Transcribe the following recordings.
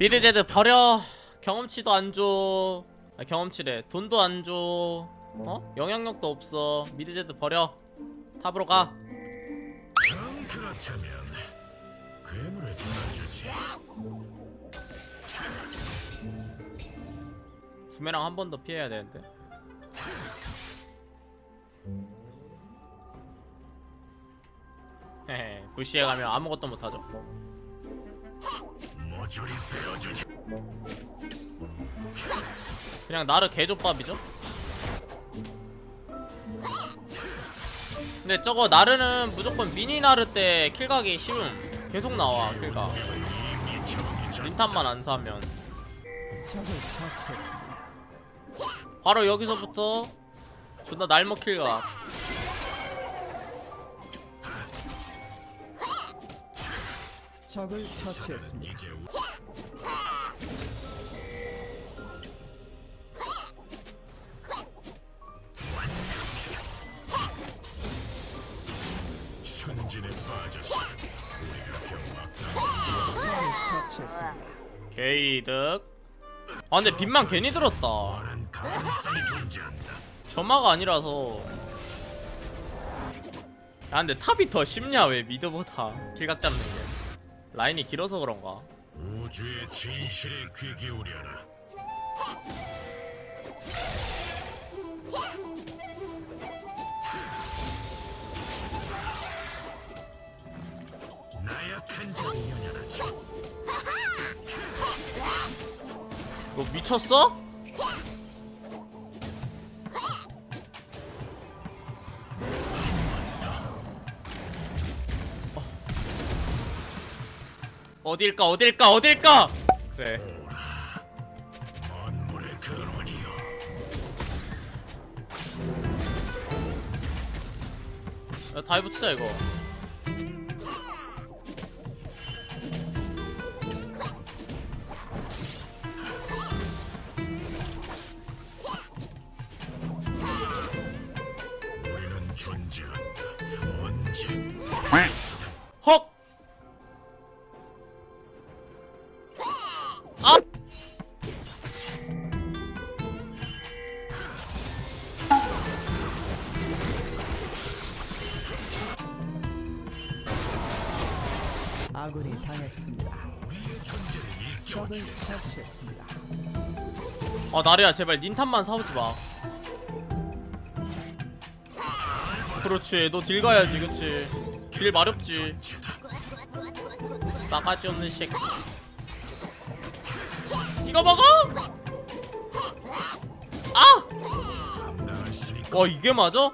mid 제드 버려. 경험치도 안줘. 아, 경험치래. 돈도 안줘. 어? 영향력도 없어. mid 제드 버려. top으로 가. 부메랑 한 번 더 피해야 되는데. 부시에 가면 아무것도 못하죠. 그냥 나르 개조밥이죠 근데 저거 나르는 무조건 미니 나르 때 킬각이 쉬움 계속 나와 정해져. 린탄만 안 사면. 바로 여기서부터 존나 날먹 킬각 적을 처치했습니다. 순진에 빠졌어. 우리가 적을 처치했습니다. 게이득 아 근데 빚만 괜히 들었다. 점화가 아니라서 야 근데 탑이 더 쉽냐 왜 미드보다 킬각 잡는 게 라인이 길어서 그런가 우주의 진실에 귀 기울여라. 나약한 자를 연연하지. 너 미쳤어? 어. 어딜까 어딜까 어딜까 그래. 야, 다이브 치자 이거? 헉! 했습니다. 적을 처치했습니다. 아 나래야 제발 닌탄만 사오지 마 그렇지 너 딜 가야지 그치 딜 마렵지 싸가지 없는 새끼 이거 먹어! 아! 와 이게 맞아?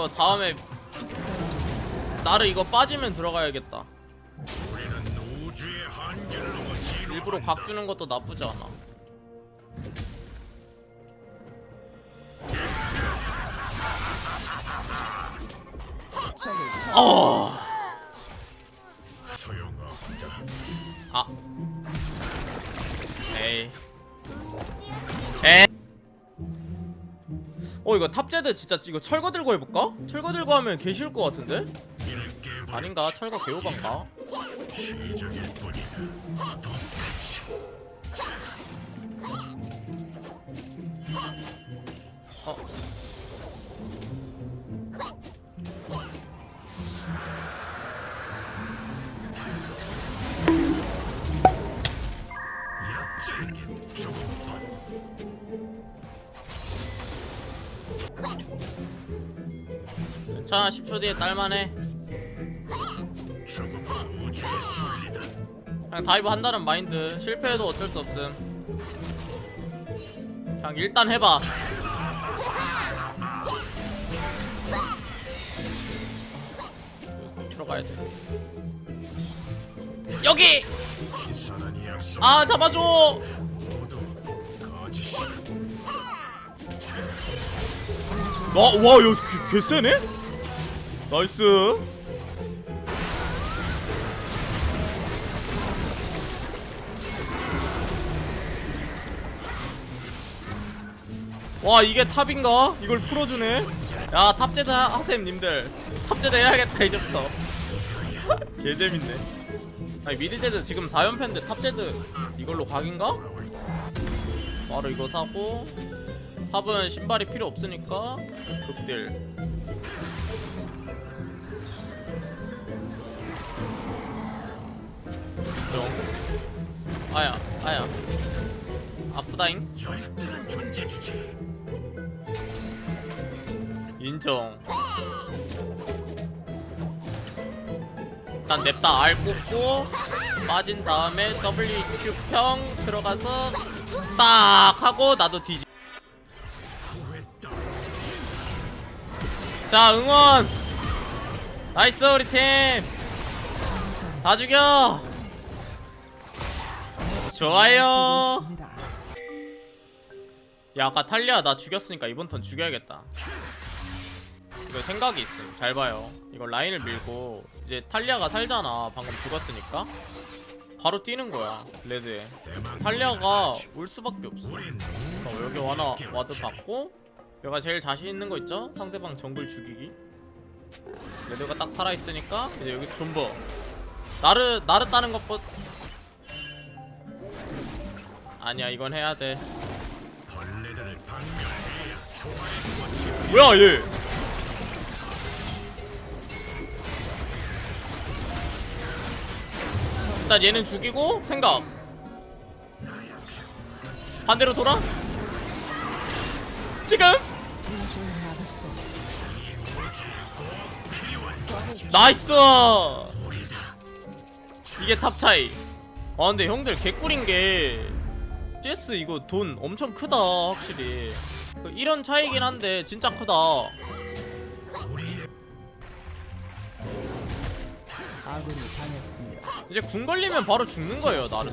이거 다음에 나를 이거 빠지면 들어가야겠다. 일부러 각 주는 것도 나쁘지 않아. 어... 아. 에이 어 이거 탑제드 진짜 이거 철거 들고 해볼까? 철거 들고 하면 개 쉬울 것 같은데? 아닌가? 철거 뿐이다. 어 괜찮아 10초 뒤에 딸만해. 그냥 dive 한다는 마인드. 실패해도 어쩔 수 없음. 그냥 일단 해봐. 들어가야 돼. 여기! 아 잡아줘! 거짓이다. 와와 이거 개, 개 세네 nice. 와 이게 top인가? 이걸 풀어주네? 야 하- 하셈 님들. top 제드 해야겠다 이제부터. 개재밌네. 아니 mid 제드 지금 4연패인데 top 제드 이걸로 각인가? 바로 이거 사고 탑은 신발이 필요 없으니까 극딜 아야 아야. 아프다잉? 열등한 존재 주제. 인정. 일단 냅다 R 꽂고 빠진 다음에 WQ 평 들어가서 딱 하고 나도 뒤지. 자 응원! nice 우리 팀! 다 죽여 좋아요. 야 아까 탈리아 나 죽였으니까 이번 턴 죽여야겠다. 이거 생각이 있음. 잘 봐요. 이거 라인을 밀고 이제 탈리아가 살잖아. 방금 죽었으니까. 바로 뛰는 거야 red에. 탈리아가 올 수밖에 없어. 어, 여기 와나 와드 받고 내가 제일 자신 있는 거 있죠? 상대방 정글 죽이기. red가 딱 살아있으니까 이제 여기서 존버. 나르 나르 따는 것보 아니야 이건 해야 돼. 벌레들을 박멸해야 조화의 꽃이 뭐야 얘? 일단 얘는 죽이고 생각. 반대로 돌아? 지금? nice! 이게 top 차이. 아 근데 형들 개꿀인 게 CS 이거 돈 엄청 크다 확실히 그 이런 차이긴 한데 진짜 크다. 이제 궁 걸리면 바로 죽는 거예요 나는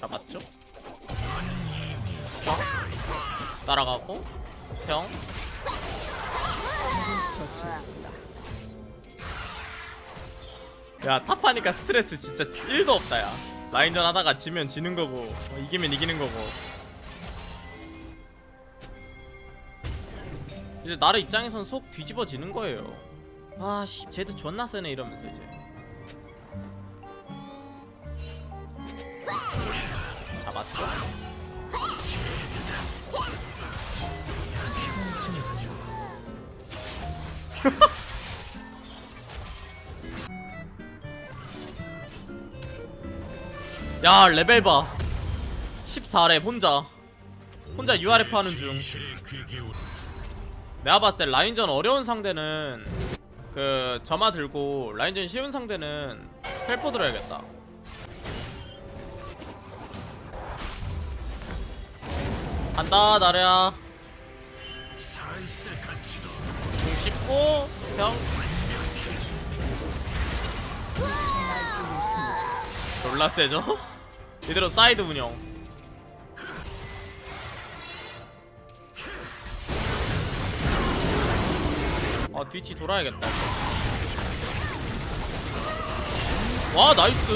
잡았죠? 따라가고 형 처치했습니다. 야 탑하니까 스트레스 진짜 1도 없다 야. 라인전 하다가 지면 지는 거고 어, 이기면 이기는 거고. 이제 나를 입장에선 속 뒤집어지는 거예요. 아씨 쟤도 존나 세네 이러면서 이제. 잡았죠 야 레벨 봐. 14렙 혼자. 혼자 URF 하는 중. 내가 봤을 때 라인전 어려운 상대는 그 점화 들고 라인전 쉬운 상대는 헬포 들어야겠다. 간다 나래야 공 씹고 형. 졸라 세죠? 이대로 사이드 운영. 아 뒤치 돌아야겠다. 와 나이스.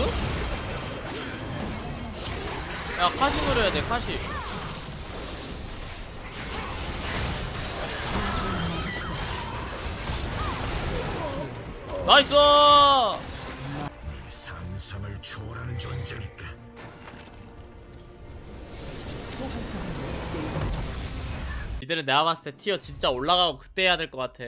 야 카시으로 해야 돼 카시. 나이스 이들은 내가 봤을 때 티어 진짜 올라가고 그때 해야 될 것 같아